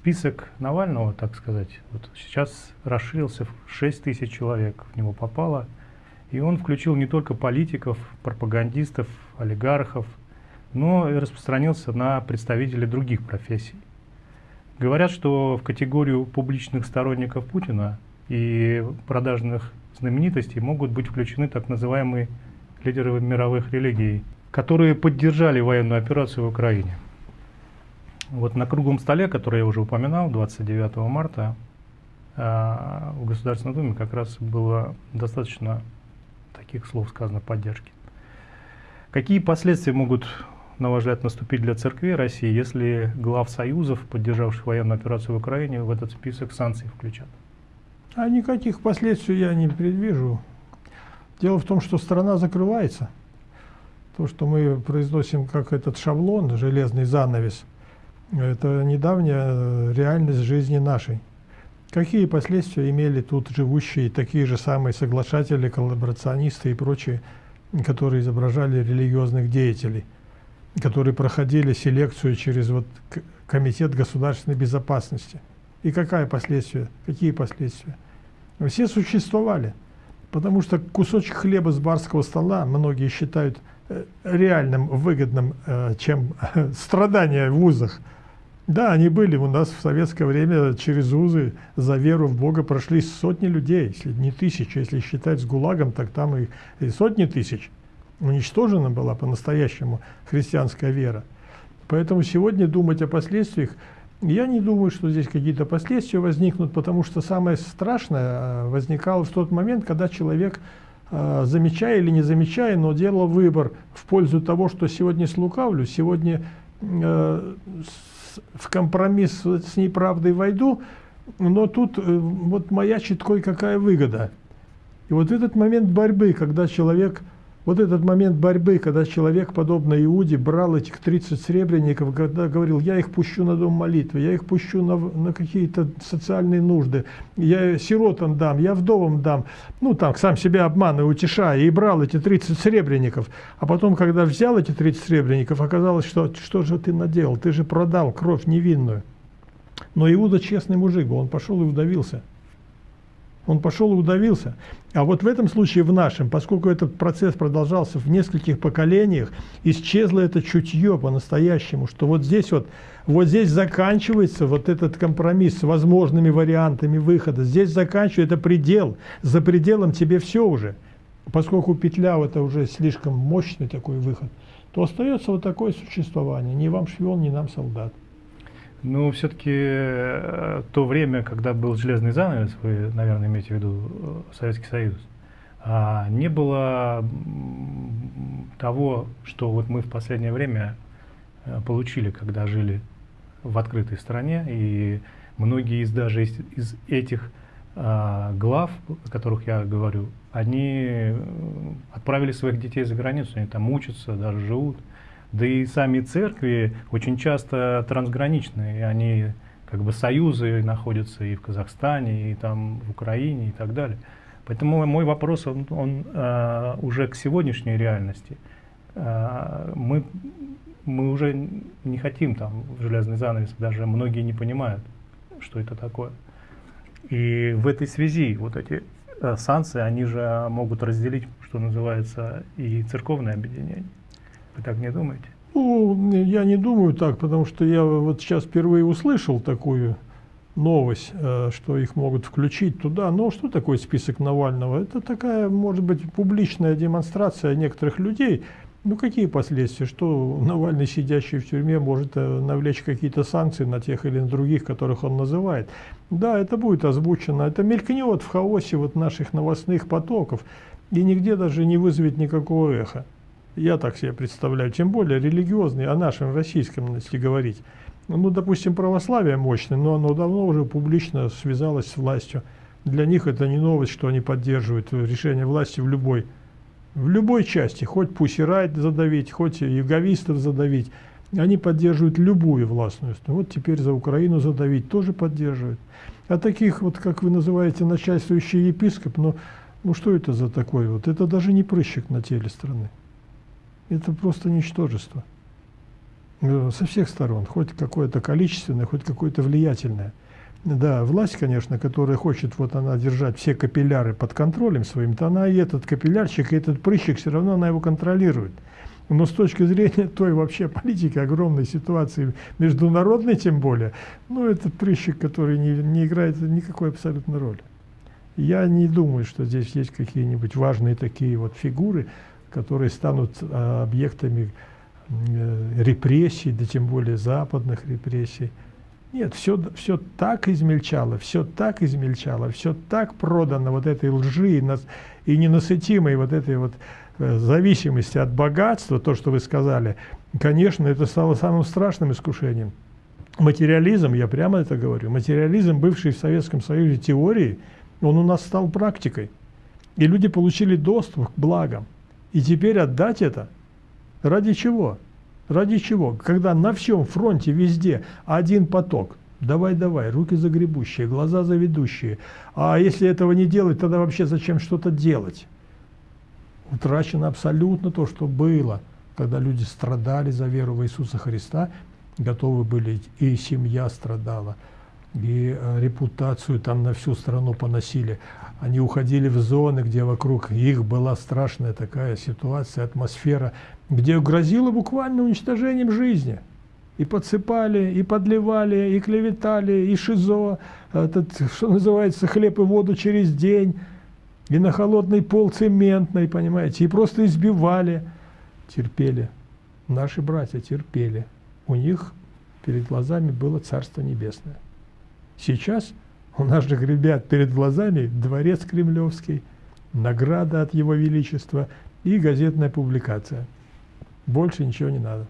список Навального, так сказать, вот сейчас расширился в 6 тысяч человек в него попало. И он включил не только политиков, пропагандистов, олигархов, но и распространился на представителей других профессий. Говорят, что в категорию публичных сторонников Путина и продажных знаменитостей могут быть включены так называемые лидеры мировых религий, которые поддержали военную операцию в Украине. Вот на круглом столе, который я уже упоминал, 29 марта, а, в Государственной Думе как раз было достаточно таких слов сказано поддержки. Какие последствия могут, на ваш взгляд, наступить для церкви России, если глав союзов, поддержавших военную операцию в Украине, в этот список санкций включат? А никаких последствий я не предвижу. Дело в том, что страна закрывается. То, что мы произносим как этот шаблон, железный занавес, это недавняя реальность жизни нашей. Какие последствия имели тут живущие такие же самые соглашатели, коллаборационисты и прочие, которые изображали религиозных деятелей, которые проходили селекцию через вот Комитет государственной безопасности? И какая последствия? Какие последствия? Все существовали, потому что кусочек хлеба с барского стола многие считают э, реальным, выгодным, э, чем страдания в вузах. Да, они были у нас в советское время через узы за веру в Бога прошли сотни людей, если не тысячи, если считать с ГУЛАГом, так там и, и сотни тысяч. Уничтожена была по-настоящему христианская вера. Поэтому сегодня думать о последствиях я не думаю, что здесь какие-то последствия возникнут, потому что самое страшное э, возникало в тот момент, когда человек, э, замечая или не замечая, но делал выбор в пользу того, что сегодня слукавлю, сегодня э, в компромисс с неправдой войду, но тут вот маячит кое-какая выгода. И вот этот момент борьбы, когда человек вот этот момент борьбы, когда человек, подобно Иуде, брал этих 30 сребреников, когда говорил, я их пущу на дом молитвы, я их пущу на, на какие-то социальные нужды, я сиротам дам, я вдовам дам, ну там, сам себя обманывая, утешая, и брал эти 30 сребреников. А потом, когда взял эти 30 сребреников, оказалось, что что же ты наделал, ты же продал кровь невинную. Но Иуда честный мужик он пошел и удавился. Он пошел и удавился. А вот в этом случае, в нашем, поскольку этот процесс продолжался в нескольких поколениях, исчезло это чутье по-настоящему, что вот здесь вот, вот здесь заканчивается вот этот компромисс с возможными вариантами выхода. Здесь заканчивается, это предел. За пределом тебе все уже. Поскольку петля это уже слишком мощный такой выход, то остается вот такое существование. Ни вам шпион, ни нам солдат. Ну, все-таки э, то время, когда был железный занавес, вы, наверное, имеете в виду э, Советский Союз, а не было того, что вот мы в последнее время э, получили, когда жили в открытой стране, и многие из даже из, из этих а, глав, о которых я говорю, они отправили своих детей за границу, они там учатся, даже живут. Да и сами церкви очень часто трансграничные, они как бы союзы находятся и в Казахстане, и там в Украине и так далее. Поэтому мой вопрос, он, он э, уже к сегодняшней реальности. Э, мы, мы уже не хотим там железный занавес, даже многие не понимают, что это такое. И в этой связи вот эти э, санкции, они же могут разделить, что называется, и церковное объединение. Вы так не думаете? Ну, я не думаю так, потому что я вот сейчас впервые услышал такую новость, э, что их могут включить туда. Но что такое список Навального? Это такая, может быть, публичная демонстрация некоторых людей. Ну, какие последствия? Что Навальный, сидящий в тюрьме, может э, навлечь какие-то санкции на тех или на других, которых он называет? Да, это будет озвучено. Это мелькнет в хаосе вот наших новостных потоков. И нигде даже не вызовет никакого эха. Я так себе представляю, тем более религиозный, о нашем российском, если говорить. Ну, допустим, православие мощное, но оно давно уже публично связалось с властью. Для них это не новость, что они поддерживают решение власти в любой, в любой части. Хоть Пусирайт задавить, хоть юговистов задавить. Они поддерживают любую властную. Вот теперь за Украину задавить тоже поддерживают. А таких, вот как вы называете, начальствующий епископ, ну, ну что это за такое? Вот это даже не прыщик на теле страны. Это просто ничтожество. Э, со всех сторон, хоть какое-то количественное, хоть какое-то влиятельное. Да, власть, конечно, которая хочет, вот она держать все капилляры под контролем своим, то она и этот капиллярчик, и этот прыщик, все равно она его контролирует. Но с точки зрения той вообще политики, огромной ситуации, международной тем более, ну, это прыщик, который не, не играет никакой абсолютно роли. Я не думаю, что здесь есть какие-нибудь важные такие вот фигуры, которые станут а, объектами э, репрессий, да тем более западных репрессий. Нет, все, все так измельчало, все так измельчало, все так продано вот этой лжи и, нас, ненасытимой вот этой вот э, зависимости от богатства, то, что вы сказали, конечно, это стало самым страшным искушением. Материализм, я прямо это говорю, материализм, бывший в Советском Союзе теории, он у нас стал практикой. И люди получили доступ к благам. И теперь отдать это ради чего? Ради чего? Когда на всем фронте везде один поток. Давай, давай, руки загребущие, глаза заведущие. А если этого не делать, тогда вообще зачем что-то делать? Утрачено абсолютно то, что было, когда люди страдали за веру в Иисуса Христа, готовы были, и семья страдала, и э, репутацию там на всю страну поносили. Они уходили в зоны, где вокруг их была страшная такая ситуация, атмосфера, где грозило буквально уничтожением жизни. И подсыпали, и подливали, и клеветали, и шизо, этот, что называется, хлеб и воду через день, и на холодный пол цементный, понимаете, и просто избивали. Терпели. Наши братья терпели. У них перед глазами было Царство Небесное. Сейчас у наших ребят перед глазами дворец кремлевский, награда от Его Величества и газетная публикация. Больше ничего не надо.